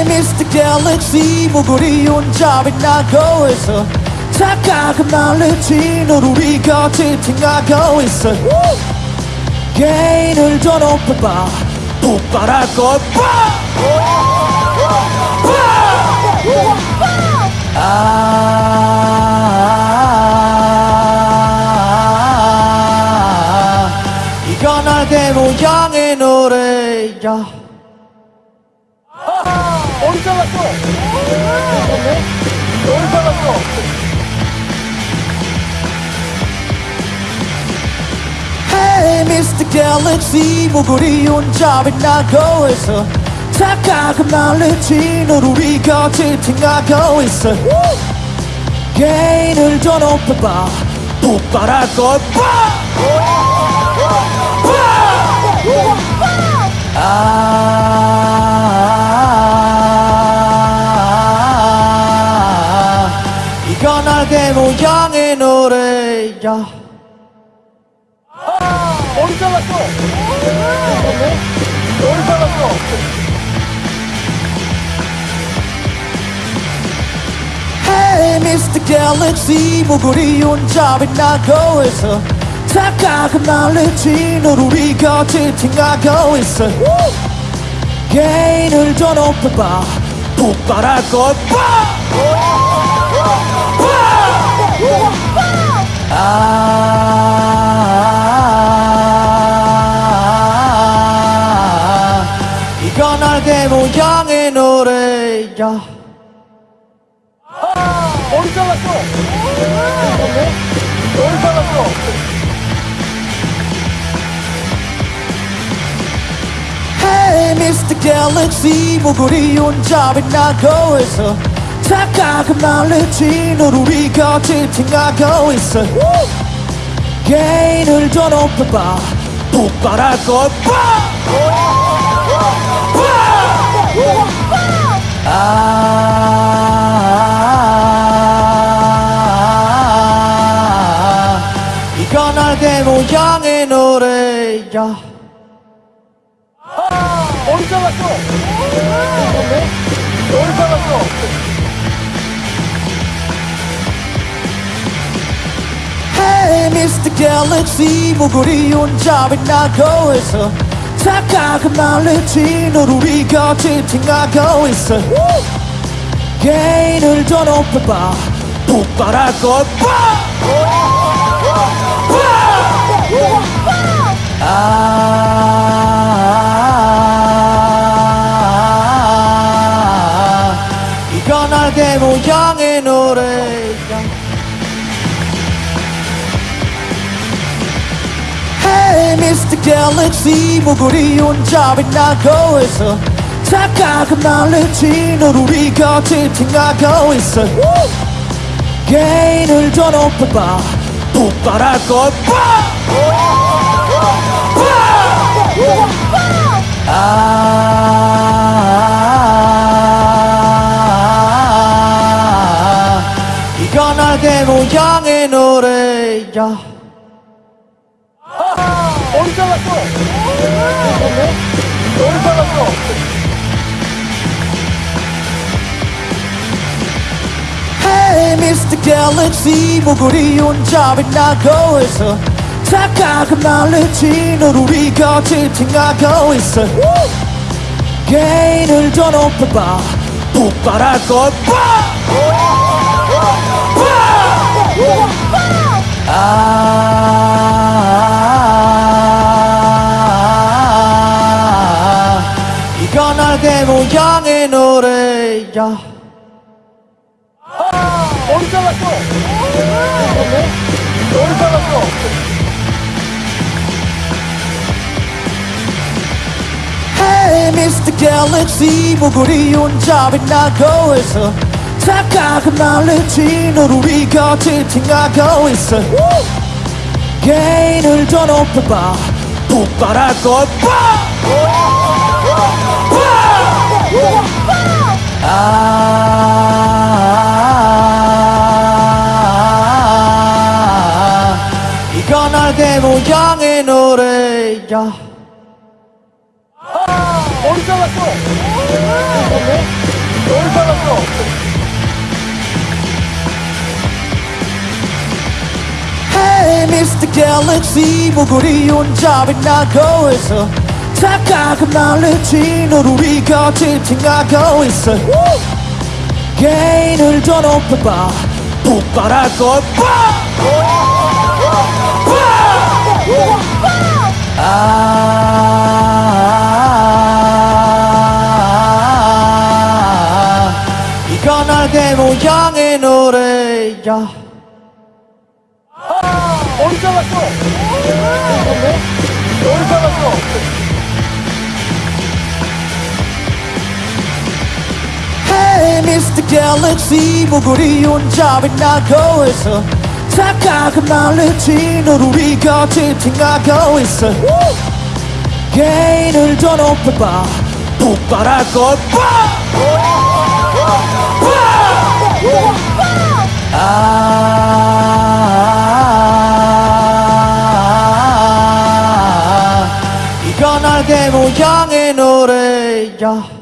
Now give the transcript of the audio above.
Mr. Galaxy 목걸이 혼자 빛나고 있어 착각은 날리지 널 우리가 채팅하고 있어 개인을 더 높여봐 폭발할 걸 봐! 아 이건 날개 모양의 노래야 Mr. Galaxy 목걸이 혼자 빛나고 있어 착각은 날리지 널 우리가 채팅하고 있어 개인을 더 높여봐 폭발할 걸 봐! 아 이건 날개 모양의 노래야 머리 잘랐어. 머리 잘랐어. Mr. Galaxy 목걸이 혼자 빛나고 있어 착각은 날리지 널 우리가 채팅하고 있어 개인을 더 높여봐 폭발할 걸 봐! 모양의 노래야 머리 잘랐어. 머리 잘랐어. Hey Mr. Galaxy 목걸이 혼자 빛나고 있어 착각은 날리지 널 우리가 채팅하고 있어 개인을 더 높여봐 폭발할 걸 봐! 날개 모양의 노래야 머리 잘랐어. 머리 잘랐어. Hey. Galaxy 목걸이 혼자 빛나고 있어 착각은 날리지 널 우리가 채팅하고 있어 개인을 더 높여봐 폭발할 걸 봐! 이건 날개 모양의 노래야 Hey Mr. Galaxy 목걸이 혼자 빛나고 있어 착각은 날리지 널 우리가 채팅하고 있어 개인을 더 높여봐 폭발할 걸 봐! 모양의 노래야 머리 잘랐어. 머리 잘랐어. Hey Mr. Galaxy 목걸이 혼자 빛나고 있어 착각은 날리지 널 우리가 채팅하고 있어 개인을 더 높여봐 폭발할 걸 봐! 아 이건 날개 모양의 노래야 머리 잘랐어. 머리 잘랐어. Hey Mr. Galaxy 목걸이 혼자 빛나고 있어 착각은 날리지 널 우리가 채팅하고 있어 개인을 더 높여봐 폭발할 걸 봐! 아 이건 날개 모양의 노래야 머리 잘랐어. 머리 잘랐어. Mr. Galaxy 목소리 혼자 빛나고 있어 착각은 날리지 널 우리가 지탱하고 있어 개인을 더 높여봐 폭발할 걸 봐! 아 이건 날개 모양의 노래야 머리 잘랐어. Hey Mr. Galaxy 목소리 혼자 빛나고 있어 착각은 날리지 널 우리가 지탱하고 있어 개인을 더 높여봐 폭발할 걸 봐! 아 이건 날개 모양의 노래야